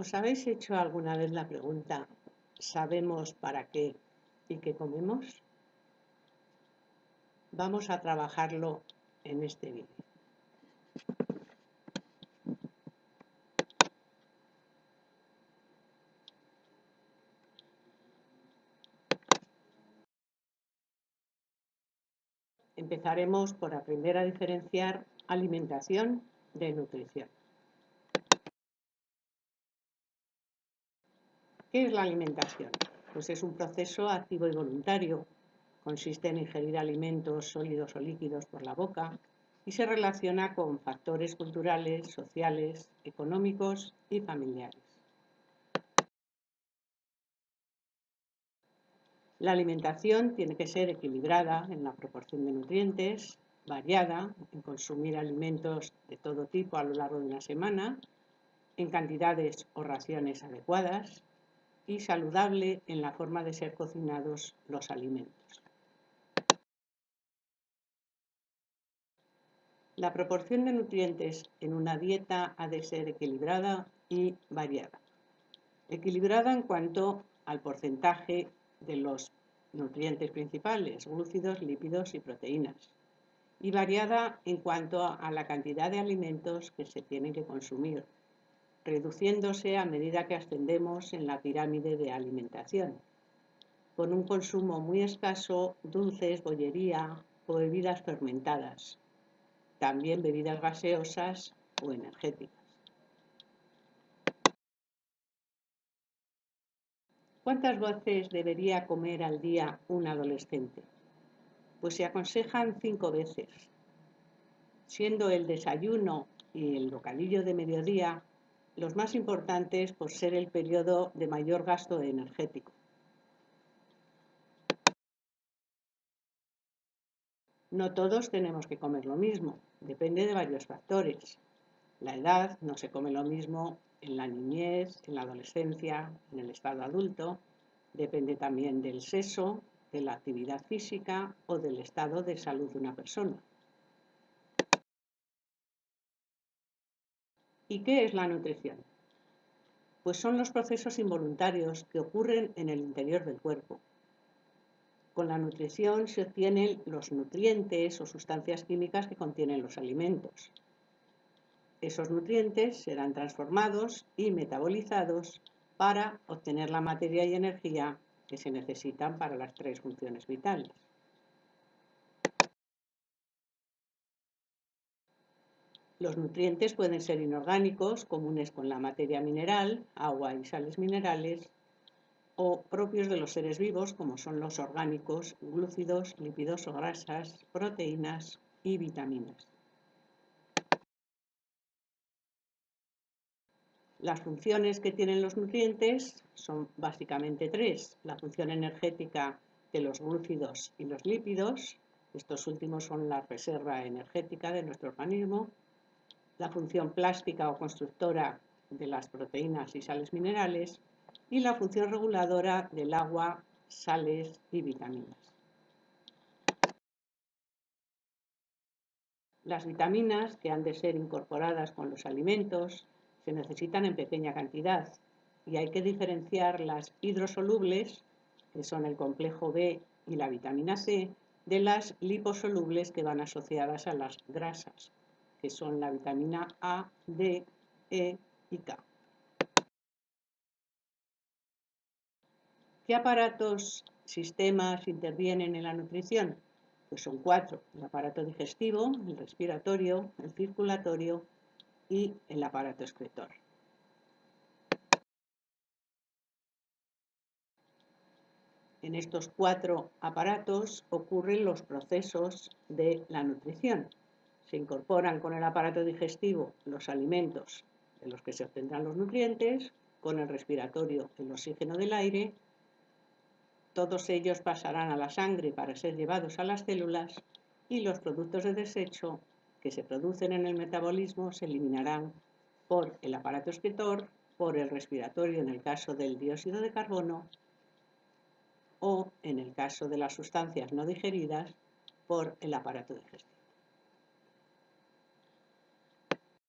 ¿Os habéis hecho alguna vez la pregunta, ¿sabemos para qué y qué comemos? Vamos a trabajarlo en este vídeo. Empezaremos por aprender a diferenciar alimentación de nutrición. ¿Qué es la alimentación? Pues es un proceso activo y voluntario. Consiste en ingerir alimentos sólidos o líquidos por la boca y se relaciona con factores culturales, sociales, económicos y familiares. La alimentación tiene que ser equilibrada en la proporción de nutrientes, variada en consumir alimentos de todo tipo a lo largo de una semana, en cantidades o raciones adecuadas, y saludable en la forma de ser cocinados los alimentos. La proporción de nutrientes en una dieta ha de ser equilibrada y variada. Equilibrada en cuanto al porcentaje de los nutrientes principales, glúcidos, lípidos y proteínas. Y variada en cuanto a la cantidad de alimentos que se tienen que consumir, reduciéndose a medida que ascendemos en la pirámide de alimentación, con un consumo muy escaso, dulces, bollería o bebidas fermentadas, también bebidas gaseosas o energéticas. ¿Cuántas veces debería comer al día un adolescente? Pues se aconsejan cinco veces, siendo el desayuno y el bocadillo de mediodía los más importantes por ser el periodo de mayor gasto energético. No todos tenemos que comer lo mismo, depende de varios factores. La edad no se come lo mismo en la niñez, en la adolescencia, en el estado adulto. Depende también del sexo, de la actividad física o del estado de salud de una persona. ¿Y qué es la nutrición? Pues son los procesos involuntarios que ocurren en el interior del cuerpo. Con la nutrición se obtienen los nutrientes o sustancias químicas que contienen los alimentos. Esos nutrientes serán transformados y metabolizados para obtener la materia y energía que se necesitan para las tres funciones vitales. Los nutrientes pueden ser inorgánicos, comunes con la materia mineral, agua y sales minerales, o propios de los seres vivos, como son los orgánicos, glúcidos, lípidos o grasas, proteínas y vitaminas. Las funciones que tienen los nutrientes son básicamente tres. La función energética de los glúcidos y los lípidos, estos últimos son la reserva energética de nuestro organismo, la función plástica o constructora de las proteínas y sales minerales y la función reguladora del agua, sales y vitaminas. Las vitaminas que han de ser incorporadas con los alimentos se necesitan en pequeña cantidad y hay que diferenciar las hidrosolubles, que son el complejo B y la vitamina C, de las liposolubles que van asociadas a las grasas, que son la vitamina A, D, E y K. ¿Qué aparatos, sistemas intervienen en la nutrición? Pues son cuatro, el aparato digestivo, el respiratorio, el circulatorio y el aparato excretor. En estos cuatro aparatos ocurren los procesos de la nutrición se incorporan con el aparato digestivo los alimentos de los que se obtendrán los nutrientes, con el respiratorio el oxígeno del aire, todos ellos pasarán a la sangre para ser llevados a las células y los productos de desecho que se producen en el metabolismo se eliminarán por el aparato excretor, por el respiratorio en el caso del dióxido de carbono o, en el caso de las sustancias no digeridas, por el aparato digestivo.